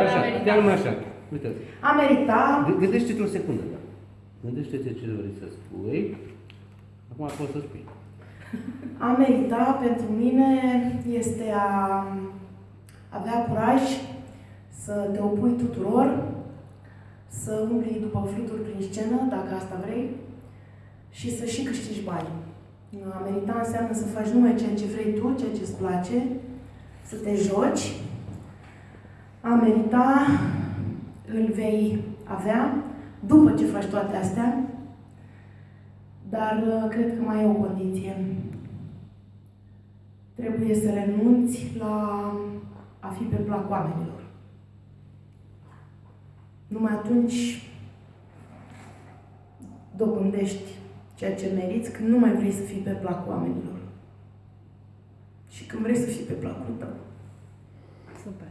Așa, a meritat. chiar numai așa. Uitați. A merita, G- Gândește-te o secundă, da. Gândește-te ce vrei să spui. Acum poți să spui. a merita pentru mine este a avea curaj să te opui tuturor, să umbli după fluturi prin scenă, dacă asta vrei, și să și câștigi bani. A merita înseamnă să faci numai ceea ce vrei tu, ceea ce îți place, să te joci. A merita îl vei avea după ce faci toate astea, dar uh, cred că mai e o condiție. Trebuie să renunți la a fi pe plac oamenilor. Numai atunci dobândești ceea ce meriți când nu mai vrei să fii pe plac oamenilor. Și când vrei să fii pe placul tău. Super.